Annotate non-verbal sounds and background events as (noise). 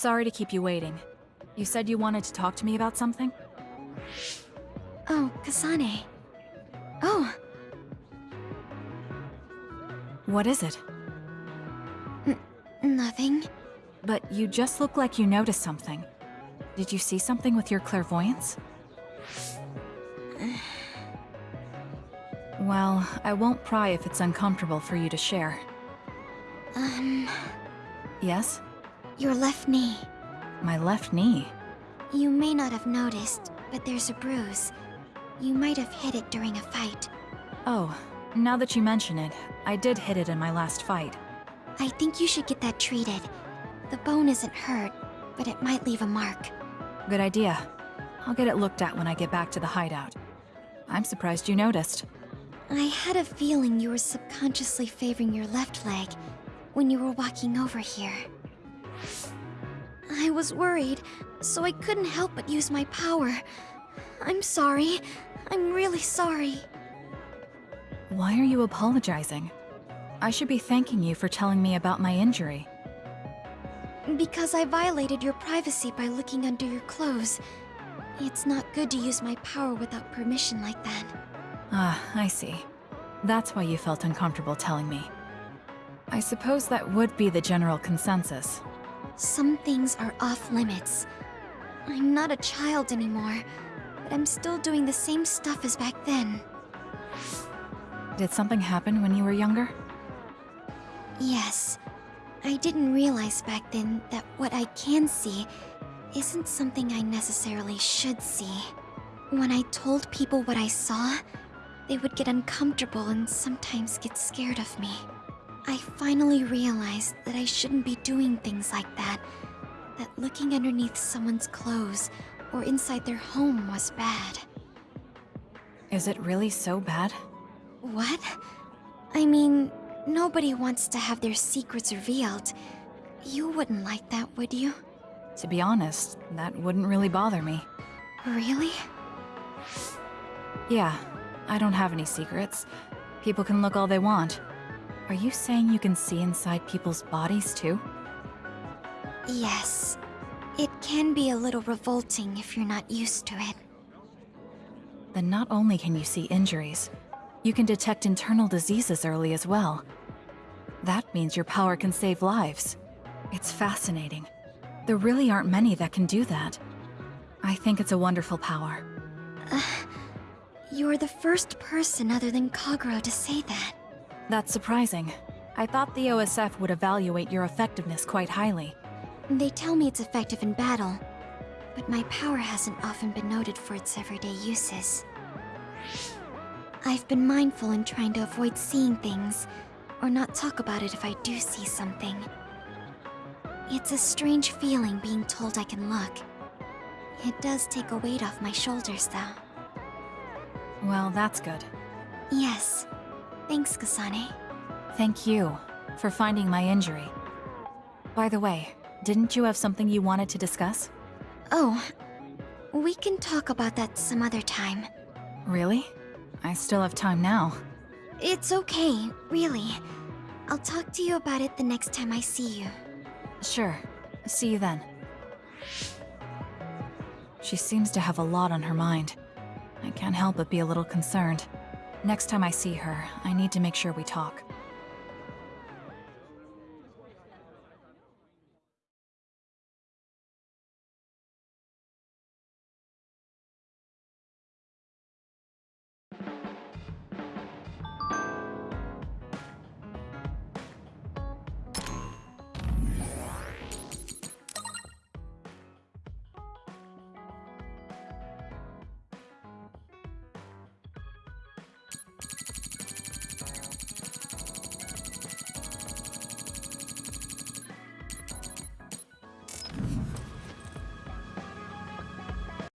Sorry to keep you waiting. You said you wanted to talk to me about something? Oh, Kasane. Oh, What is it? nothing. But you just look like you noticed something. Did you see something with your clairvoyance? (sighs) Well, I won't pry if it's uncomfortable for you to share. Um, Yes? Your left knee. My left knee. You may not have noticed, but there's a bruise. You might have hit it during a fight. Oh, now that you mention it, I did hit it in my last fight. I think you should get that treated. The bone isn't hurt, but it might leave a mark. Good idea. I'll get it looked at when I get back to the hideout. I'm surprised you noticed. I had a feeling you were subconsciously favoring your left leg when you were walking over here. I was worried, so I couldn't help but use my power. I'm sorry. I'm really sorry. Why are you apologizing? I should be thanking you for telling me about my injury. Because I violated your privacy by looking under your clothes. It's not good to use my power without permission like that. Ah, I see. That's why you felt uncomfortable telling me. I suppose that would be the general consensus. Some things are off limits. I'm not a child anymore, but I'm still doing the same stuff as back then. Did something happen when you were younger? Yes. I didn't realize back then that what I can see isn't something I necessarily should see. When I told people what I saw, they would get uncomfortable and sometimes get scared of me. I finally realized that I shouldn't be doing things like that, that looking underneath someone's clothes or inside their home was bad. Is it really so bad? What? I mean, nobody wants to have their secrets revealed. You wouldn't like that, would you? To be honest, that wouldn't really bother me. Really? Yeah, I don't have any secrets. People can look all they want. Are you saying you can see inside people's bodies too? Yes. It can be a little revolting if you're not used to it. Then not only can you see injuries, you can detect internal diseases early as well. That means your power can save lives. It's fascinating. There really aren't many that can do that. I think it's a wonderful power. You're the first person other than Kagero to say that. That's surprising. I thought the OSF would evaluate your effectiveness quite highly. They tell me it's effective in battle, but my power hasn't often been noted for its everyday uses. I've been mindful in trying to avoid seeing things, or not talk about it if I do see something. It's a strange feeling being told I can look. It does take a weight off my shoulders, though. Well, that's good. Yes. Thanks, Kasane. Thank you for finding my injury. By the way, didn't you have something you wanted to discuss? Oh, we can talk about that some other time. Really? I still have time now. It's okay, really. I'll talk to you about it the next time I see you. Sure. See you then. She seems to have a lot on her mind. I can't help but be a little concerned. Next time I see her, I need to make sure we talk.